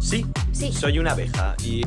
Sí, Sí. soy una abeja y...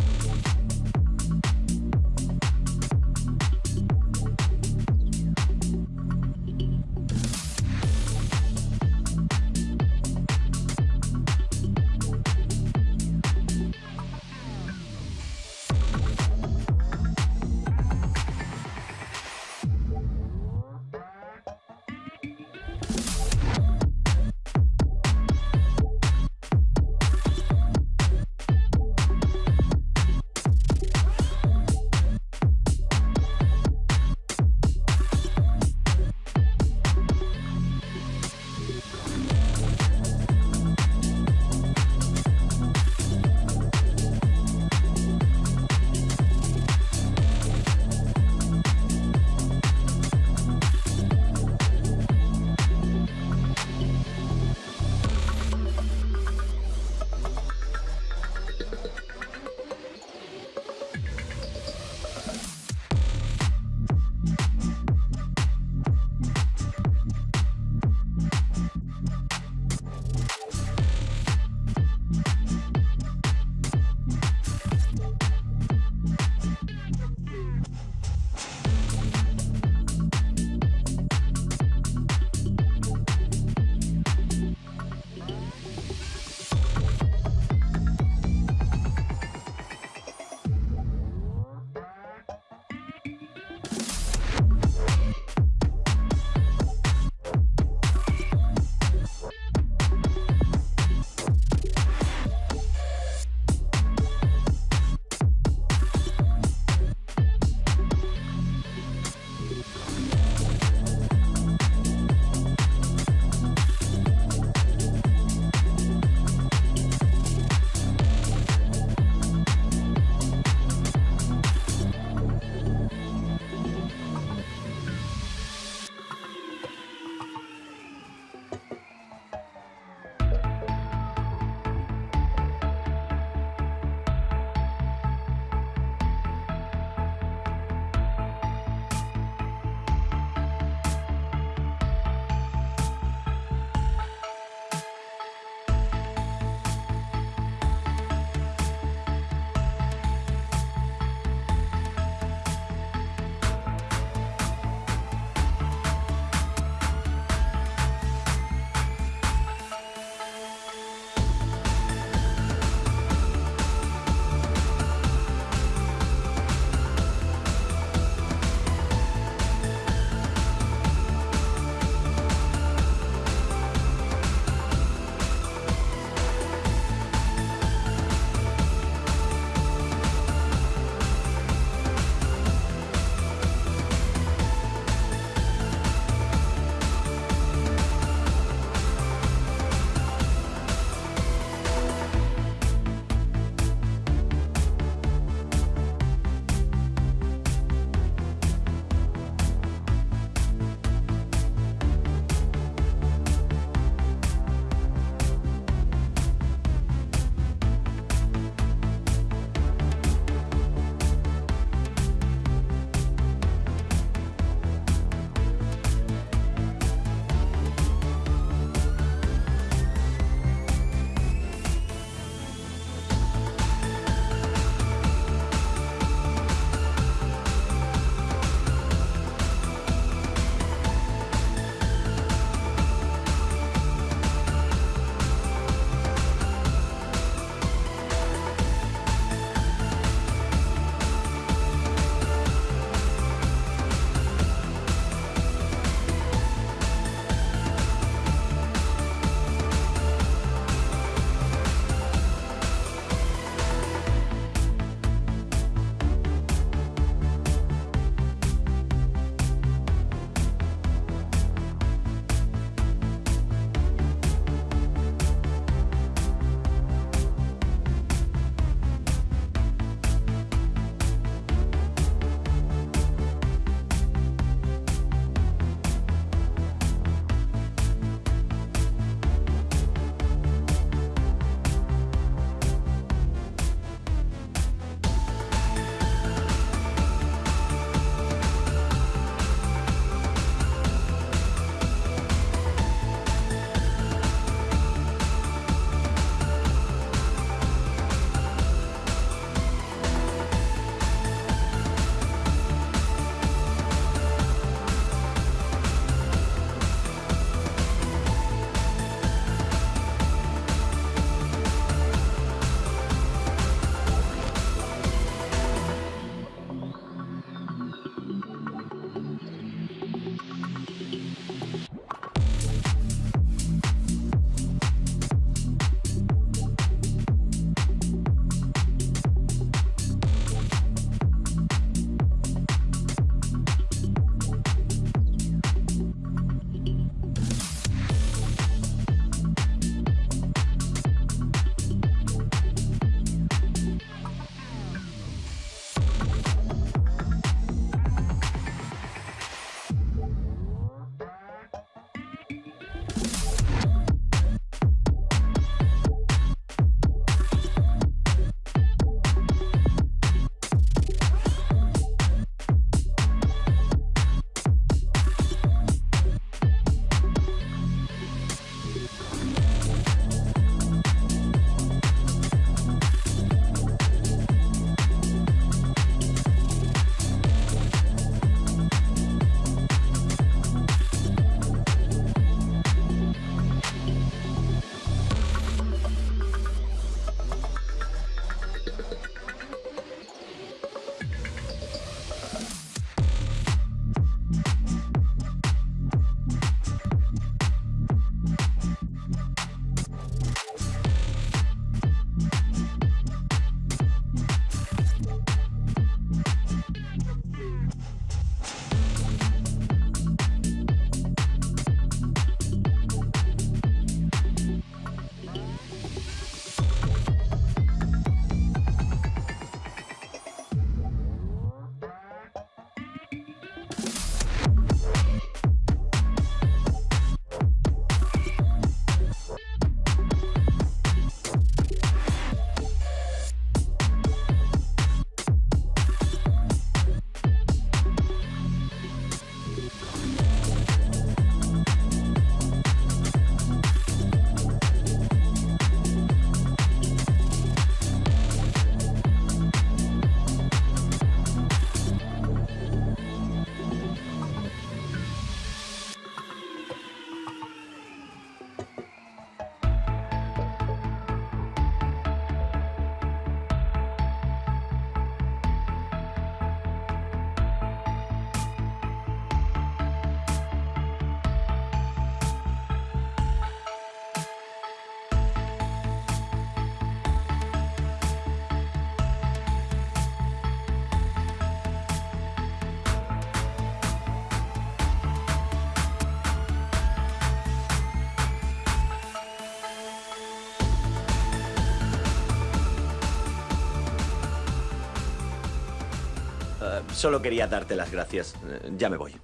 solo quería darte las gracias. Eh, ya me voy.